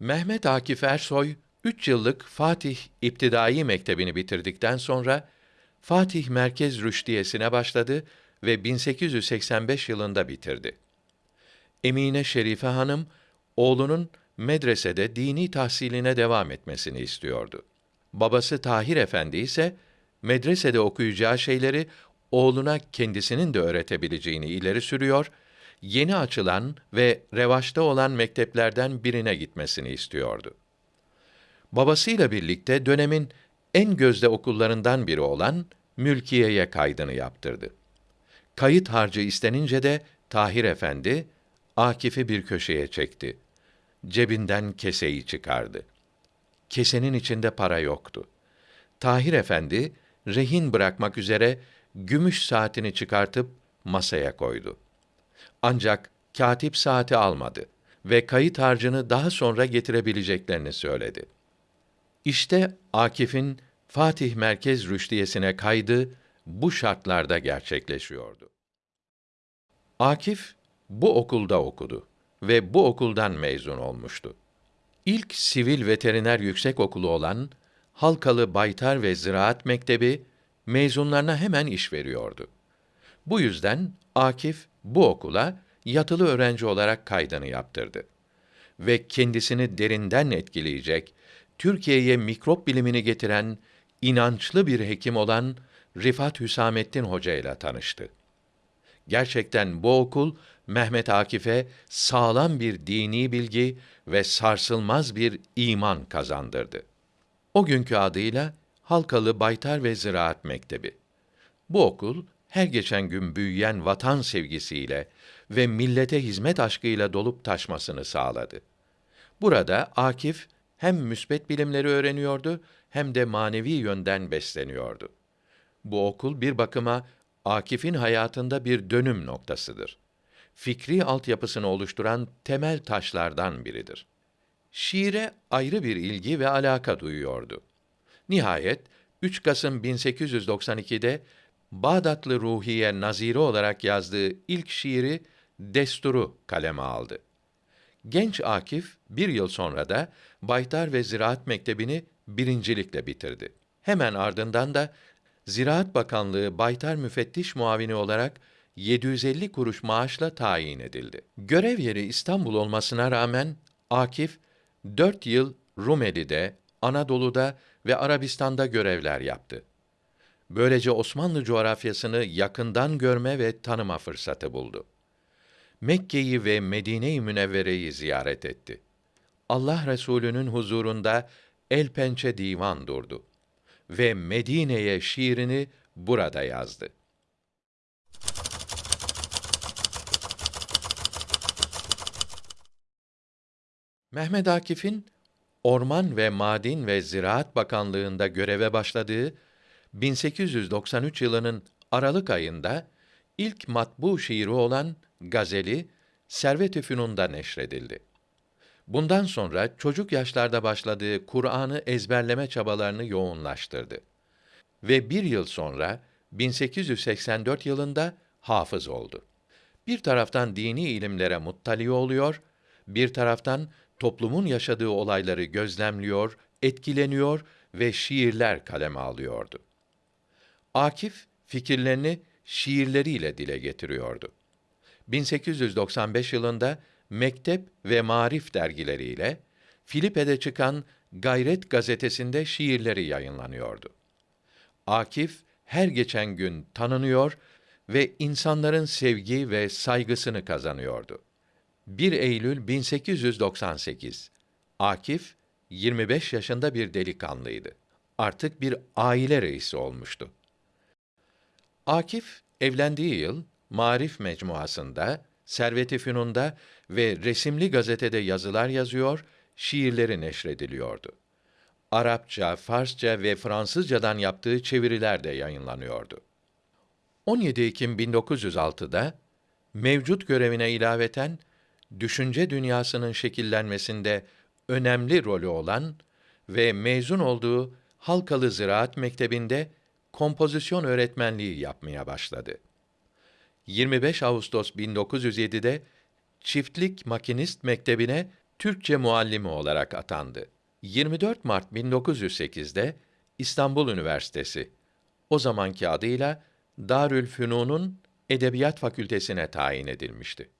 Mehmet Akif Ersoy, 3 yıllık Fatih İptidai Mektebi'ni bitirdikten sonra Fatih Merkez Rüştiyesi'ne başladı ve 1885 yılında bitirdi. Emine Şerife Hanım, oğlunun medresede dini tahsiline devam etmesini istiyordu. Babası Tahir Efendi ise medresede okuyacağı şeyleri oğluna kendisinin de öğretebileceğini ileri sürüyor, yeni açılan ve revaçta olan mekteplerden birine gitmesini istiyordu. Babasıyla birlikte dönemin en gözde okullarından biri olan Mülkiye'ye kaydını yaptırdı. Kayıt harcı istenince de Tahir Efendi Akif'i bir köşeye çekti. Cebinden keseyi çıkardı. Kesenin içinde para yoktu. Tahir Efendi rehin bırakmak üzere gümüş saatini çıkartıp masaya koydu. Ancak katip saati almadı ve kayıt harcını daha sonra getirebileceklerini söyledi. İşte Akif'in Fatih Merkez Rüştiyesi'ne kaydı bu şartlarda gerçekleşiyordu. Akif bu okulda okudu ve bu okuldan mezun olmuştu. İlk sivil veteriner yüksek okulu olan Halkalı Baytar ve Ziraat Mektebi mezunlarına hemen iş veriyordu. Bu yüzden Akif bu okula yatılı öğrenci olarak kaydını yaptırdı ve kendisini derinden etkileyecek, Türkiye'ye mikrop bilimini getiren inançlı bir hekim olan Rifat Hüsamettin Hoca ile tanıştı. Gerçekten bu okul Mehmet Akif'e sağlam bir dini bilgi ve sarsılmaz bir iman kazandırdı. O günkü adıyla Halkalı Baytar ve Ziraat Mektebi. Bu okul her geçen gün büyüyen vatan sevgisiyle ve millete hizmet aşkıyla dolup taşmasını sağladı. Burada Akif hem müsbet bilimleri öğreniyordu hem de manevi yönden besleniyordu. Bu okul bir bakıma Akif'in hayatında bir dönüm noktasıdır. Fikri altyapısını oluşturan temel taşlardan biridir. Şiire ayrı bir ilgi ve alaka duyuyordu. Nihayet 3 Kasım 1892'de Bağdatlı Ruhiye Naziri olarak yazdığı ilk şiiri Desturu kaleme aldı. Genç Akif bir yıl sonra da Baytar ve Ziraat Mektebi'ni birincilikle bitirdi. Hemen ardından da Ziraat Bakanlığı Baytar Müfettiş Muavini olarak 750 kuruş maaşla tayin edildi. Görev yeri İstanbul olmasına rağmen Akif 4 yıl Rumeli'de, Anadolu'da ve Arabistan'da görevler yaptı. Böylece Osmanlı coğrafyasını yakından görme ve tanıma fırsatı buldu. Mekke'yi ve Medine-i Münevvere'yi ziyaret etti. Allah Resulü'nün huzurunda el pençe divan durdu ve Medine'ye şiirini burada yazdı. Mehmet Akif'in Orman ve Madin ve Ziraat Bakanlığında göreve başladığı 1893 yılının Aralık ayında ilk matbu şiiri olan Gazeli Servet-i Fünun'da neşredildi. Bundan sonra çocuk yaşlarda başladığı Kur'an'ı ezberleme çabalarını yoğunlaştırdı. Ve bir yıl sonra 1884 yılında hafız oldu. Bir taraftan dini ilimlere muttali oluyor, bir taraftan toplumun yaşadığı olayları gözlemliyor, etkileniyor ve şiirler kaleme alıyordu. Akif fikirlerini şiirleriyle dile getiriyordu. 1895 yılında Mektep ve Marif dergileriyle Filipe'de çıkan Gayret gazetesinde şiirleri yayınlanıyordu. Akif her geçen gün tanınıyor ve insanların sevgi ve saygısını kazanıyordu. 1 Eylül 1898. Akif 25 yaşında bir delikanlıydı. Artık bir aile reisi olmuştu. Akif evlendiği yıl Marif Mecmuası'nda, Servet-i Fünun'da ve resimli gazetede yazılar yazıyor, şiirleri neşrediliyordu. Arapça, Farsça ve Fransızcadan yaptığı çeviriler de yayınlanıyordu. 17 Ekim 1906'da mevcut görevine ilaveten düşünce dünyasının şekillenmesinde önemli rolü olan ve mezun olduğu Halkalı Ziraat Mektebi'nde kompozisyon öğretmenliği yapmaya başladı. 25 Ağustos 1907'de Çiftlik Makinist Mektebi'ne Türkçe muallimi olarak atandı. 24 Mart 1908'de İstanbul Üniversitesi, o zamanki adıyla Darülfünun'un Edebiyat Fakültesine tayin edilmişti.